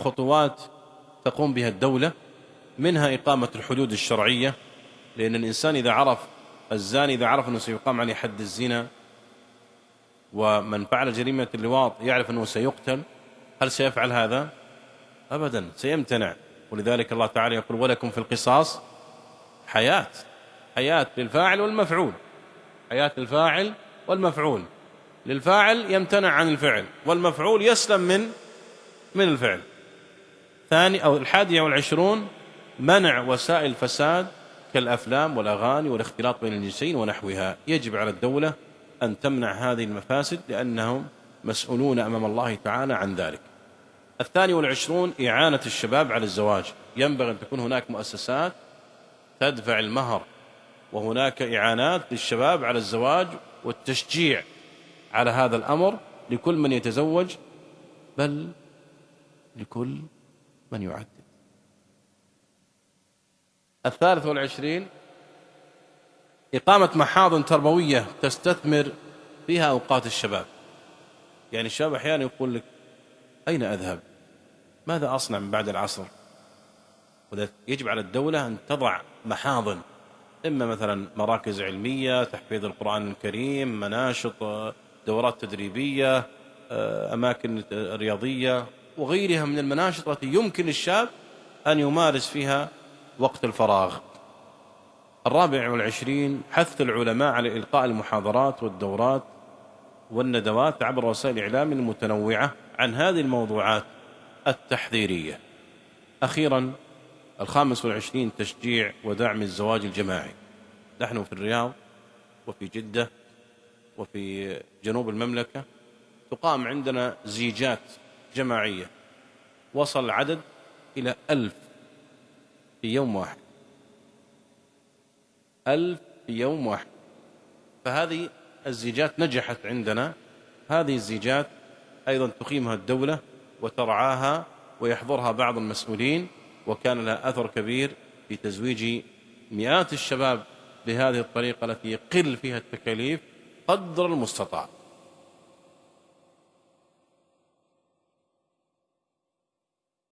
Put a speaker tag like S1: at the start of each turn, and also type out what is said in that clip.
S1: خطوات تقوم بها الدولة منها إقامة الحدود الشرعية لأن الإنسان إذا عرف الزاني إذا عرف أنه سيقام عليه حد الزنا ومن فعل جريمة اللواط يعرف أنه سيقتل هل سيفعل هذا؟ أبدا سيمتنع. ولذلك الله تعالى يقول ولكم في القصاص حياة حياة للفاعل والمفعول حياة الفاعل والمفعول. للفاعل يمتنع عن الفعل والمفعول يسلم من من الفعل. ثاني أو الحادية والعشرون منع وسائل الفساد كالأفلام والأغاني والاختلاط بين الجنسين ونحوها. يجب على الدولة أن تمنع هذه المفاسد لأنهم مسؤولون أمام الله تعالى عن ذلك. الثاني والعشرون إعانة الشباب على الزواج. ينبغي أن تكون هناك مؤسسات تدفع المهر وهناك إعانات للشباب على الزواج والتشجيع على هذا الأمر لكل من يتزوج بل لكل من يعدد الثالث والعشرين إقامة محاضن تربوية تستثمر فيها أوقات الشباب. يعني الشباب أحيانا يقول لك أين أذهب؟ ماذا أصنع من بعد العصر؟ يجب على الدولة أن تضع محاضن إما مثلا مراكز علمية تحفيظ القرآن الكريم مناشط دورات تدريبية أماكن رياضية. وغيرها من المناشط التي يمكن الشاب أن يمارس فيها وقت الفراغ. الرابع والعشرين حث العلماء على إلقاء المحاضرات والدورات والندوات عبر وسائل الإعلام المتنوعة عن هذه الموضوعات التحذيرية. أخيرا الخامس والعشرين تشجيع ودعم الزواج الجماعي. نحن في الرياض وفي جدة وفي جنوب المملكة تقام عندنا زيجات جماعية. وصل العدد إلى ألف في يوم واحد. ألف في يوم واحد. فهذه الزيجات نجحت عندنا. هذه الزيجات أيضا تقيمها الدولة وترعاها ويحضرها بعض المسؤولين وكان لها أثر كبير في تزويج مئات الشباب بهذه الطريقة التي يقل فيها التكاليف قدر المستطاع.